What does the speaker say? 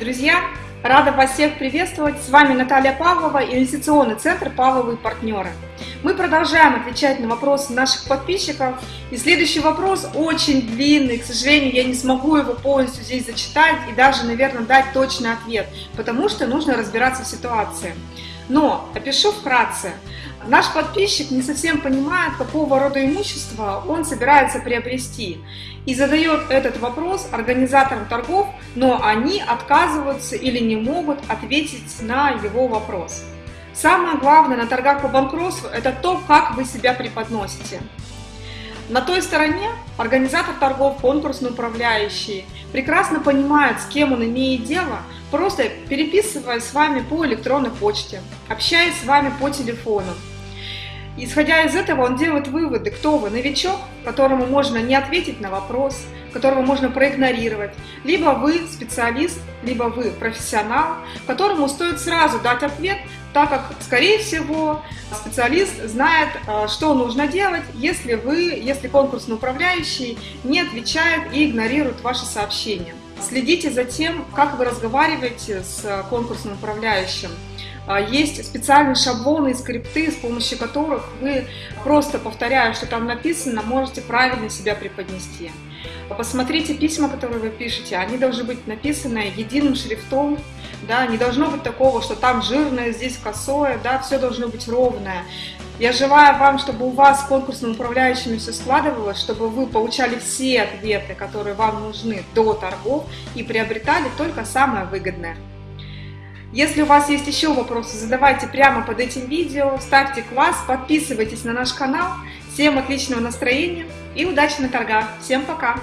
Друзья, рада вас всех приветствовать. С вами Наталья Павлова, инвестиционный центр «Павловые партнеры». Мы продолжаем отвечать на вопросы наших подписчиков. И следующий вопрос очень длинный. К сожалению, я не смогу его полностью здесь зачитать и даже, наверное, дать точный ответ, потому что нужно разбираться в ситуации. Но опишу вкратце. Наш подписчик не совсем понимает, какого рода имущество он собирается приобрести. И задает этот вопрос организаторам торгов, но они отказываются или не могут ответить на его вопрос. Самое главное на торгах по банкротству – это то, как вы себя преподносите. На той стороне организатор торгов, конкурсный управляющий, прекрасно понимает, с кем он имеет дело, просто переписывая с вами по электронной почте, общаясь с вами по телефону. Исходя из этого, он делает выводы, кто вы, новичок, которому можно не ответить на вопрос, которого можно проигнорировать, либо вы специалист, либо вы профессионал, которому стоит сразу дать ответ, так как, скорее всего, специалист знает, а, что нужно делать, если вы, если конкурсный управляющий не отвечает и игнорирует ваши сообщения. Следите за тем, как вы разговариваете с конкурсным управляющим. А, есть специальные шаблоны и скрипты, с помощью которых вы, просто повторяя, что там написано, можете правильно себя преподнести. Посмотрите письма, которые вы пишете, они должны быть написаны единым шрифтом, да, не должно быть такого, что там жирное, здесь косое, да, все должно быть ровное. Я желаю вам, чтобы у вас с конкурсным управляющими все складывалось, чтобы вы получали все ответы, которые вам нужны до торгов и приобретали только самое выгодное. Если у вас есть еще вопросы, задавайте прямо под этим видео, ставьте класс, подписывайтесь на наш канал. Всем отличного настроения и удачи на торгах. Всем пока!